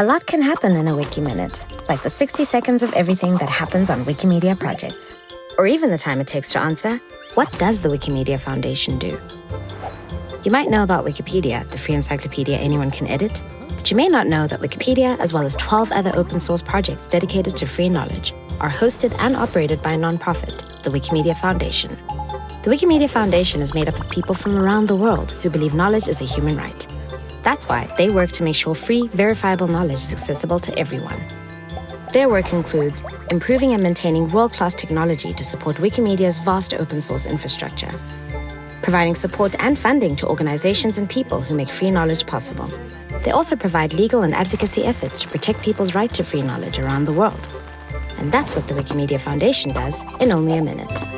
A lot can happen in a Wiki Minute, like the 60 seconds of everything that happens on Wikimedia projects. Or even the time it takes to answer, what does the Wikimedia Foundation do? You might know about Wikipedia, the free encyclopedia anyone can edit, but you may not know that Wikipedia, as well as 12 other open source projects dedicated to free knowledge, are hosted and operated by a nonprofit, the Wikimedia Foundation. The Wikimedia Foundation is made up of people from around the world who believe knowledge is a human right. That's why they work to make sure free, verifiable knowledge is accessible to everyone. Their work includes improving and maintaining world-class technology to support Wikimedia's vast open source infrastructure, providing support and funding to organizations and people who make free knowledge possible. They also provide legal and advocacy efforts to protect people's right to free knowledge around the world. And that's what the Wikimedia Foundation does in only a minute.